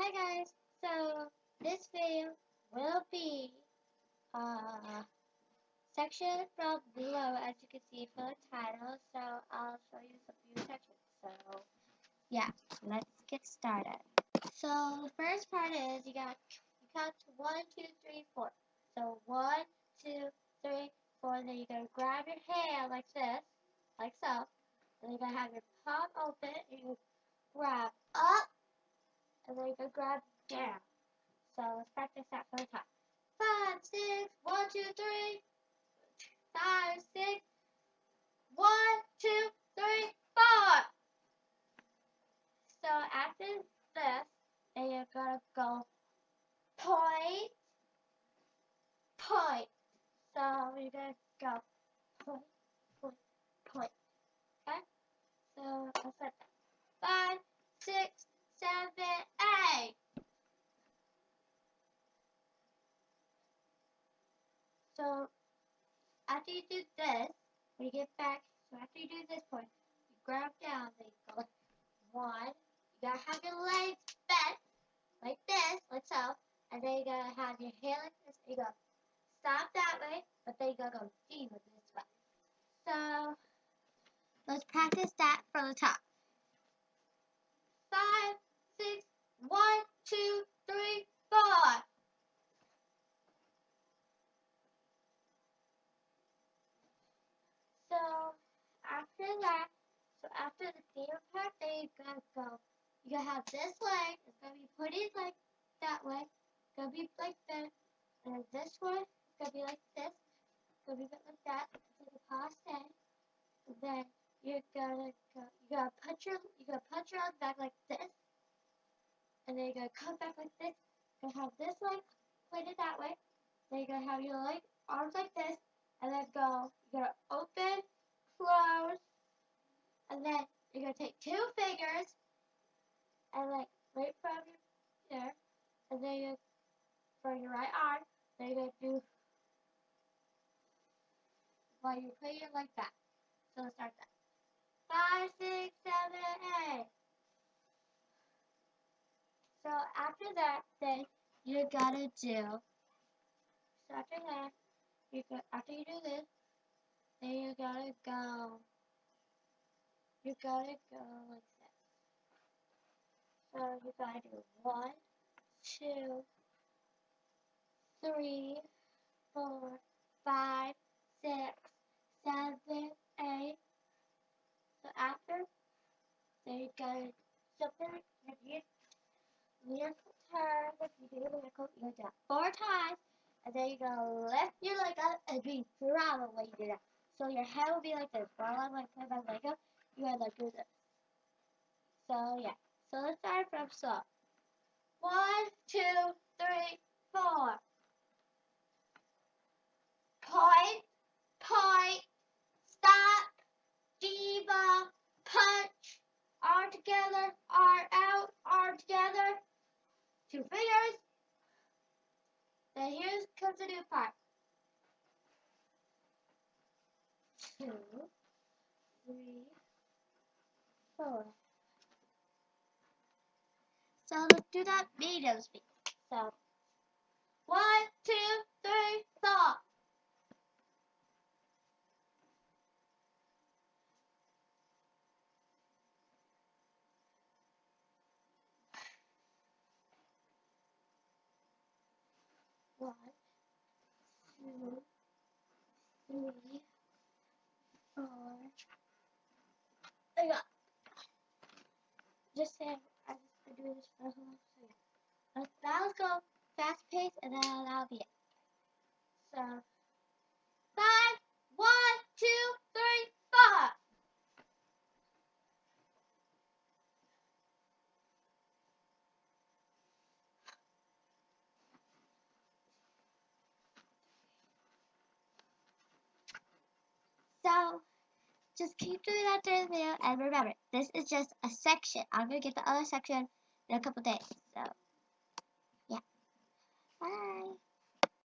Hi guys, so this video will be uh, section from below as you can see from the title, so I'll show you some few sections. So yeah, let's get started. So the first part is you got you count one, two, three, four. So one, two, three, four, then you're gonna grab your hand like this, like so. And you're gonna have your palm open and you grab and then can grab down. So let's practice that for the top. Five, six, one, two, three, five, six, one, two, three, four. So after this, then you're gonna go point, point. So you're gonna go point, point, point. Okay? So let's like that. Five, six, seven, eight. So after you do this, when you get back, so after you do this point, you grab down, then you go one. You gotta have your legs bent like this, like so, and then you gotta have your hand like this. You go stop that way, but then you gotta go deep with this way. So let's practice that from the top. That, so after the theater part, then you're gonna go. You gotta have this leg. It's gonna be pointed like that way. It's gonna be like this. And then this one, it's gonna be like this. It's gonna be like that. Like a passe. Then you're gonna go. You gotta put your. You gotta put your arms back like this. And then you're gonna come back like this. You're gonna have this leg pointed that way. Then you're gonna have your leg arms like this and then go, you're gonna open, close, and then you're gonna take two fingers and like right from there, and then you for your right arm, then you're gonna do while you put it like that. So let's start that. Five, six, seven, eight. So after that, then you gotta do. So after that you got after you do this, then you gotta go. You gotta go like this. So you gotta do one, two, three, four, five, six, seven, eight. So after, then you gotta something if you miracle turn, if you do a miracle, you do it four times. And then you're gonna lift your leg up and be proud what you that. So your head will be like this. While I'm like put my leg up, you gotta like do this. So yeah. So let's start from slow. One, two, three, four. Point, point, stop, diva, punch, arm together, arm out, arm together. Two fingers. Then here comes the new part. Two, three, four. So let's do that medium speed. So one, two, three, four. One, two, three, four. I got. Just say I just been doing this for a whole so yeah. Let's, go fast pace and then that'll be it. So five, one, two, three, four. So just keep doing that during the video and remember this is just a section. I'm gonna get the other section in a couple days. So yeah. Bye.